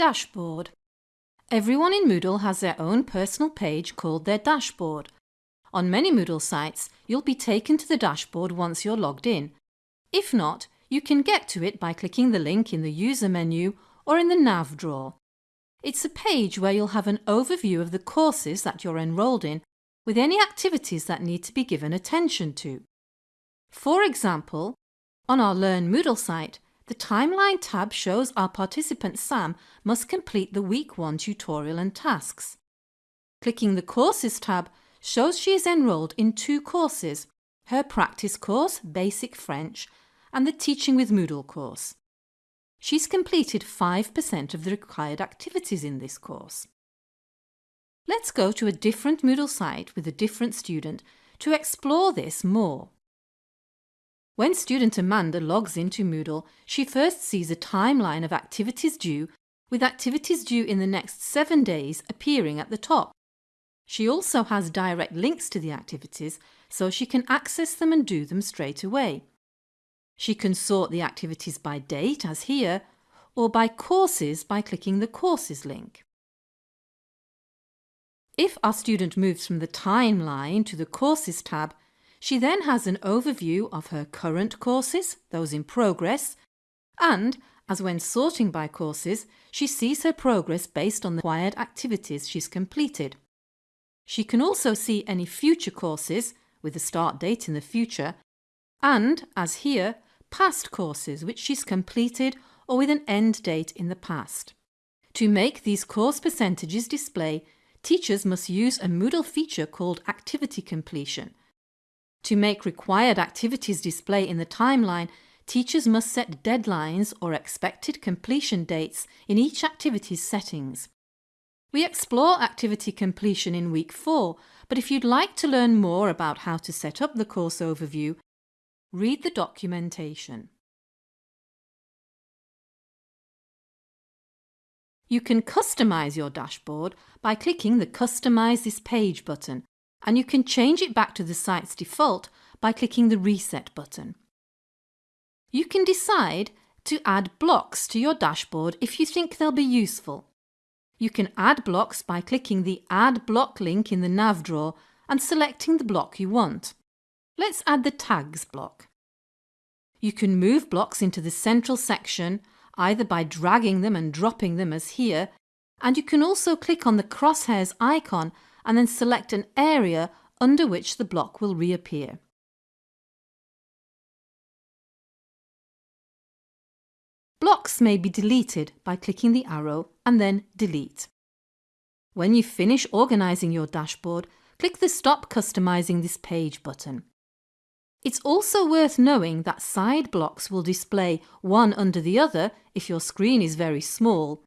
Dashboard. Everyone in Moodle has their own personal page called their dashboard. On many Moodle sites, you'll be taken to the dashboard once you're logged in. If not, you can get to it by clicking the link in the user menu or in the nav drawer. It's a page where you'll have an overview of the courses that you're enrolled in with any activities that need to be given attention to. For example, on our Learn Moodle site, the Timeline tab shows our participant Sam must complete the Week 1 tutorial and tasks. Clicking the Courses tab shows she is enrolled in two courses, her practice course, Basic French, and the Teaching with Moodle course. She's completed 5% of the required activities in this course. Let's go to a different Moodle site with a different student to explore this more. When student Amanda logs into Moodle, she first sees a timeline of activities due, with activities due in the next seven days appearing at the top. She also has direct links to the activities, so she can access them and do them straight away. She can sort the activities by date, as here, or by courses by clicking the Courses link. If our student moves from the timeline to the Courses tab, she then has an overview of her current courses, those in progress, and, as when sorting by courses, she sees her progress based on the required activities she's completed. She can also see any future courses, with a start date in the future, and, as here, past courses which she's completed or with an end date in the past. To make these course percentages display, teachers must use a Moodle feature called Activity Completion, to make required activities display in the timeline, teachers must set deadlines or expected completion dates in each activity's settings. We explore activity completion in week 4, but if you'd like to learn more about how to set up the course overview, read the documentation. You can customise your dashboard by clicking the Customise this page button and you can change it back to the site's default by clicking the Reset button. You can decide to add blocks to your dashboard if you think they'll be useful. You can add blocks by clicking the Add Block link in the nav drawer and selecting the block you want. Let's add the Tags block. You can move blocks into the central section either by dragging them and dropping them as here, and you can also click on the crosshairs icon and then select an area under which the block will reappear. Blocks may be deleted by clicking the arrow and then Delete. When you finish organising your dashboard, click the Stop Customising this page button. It's also worth knowing that side blocks will display one under the other if your screen is very small,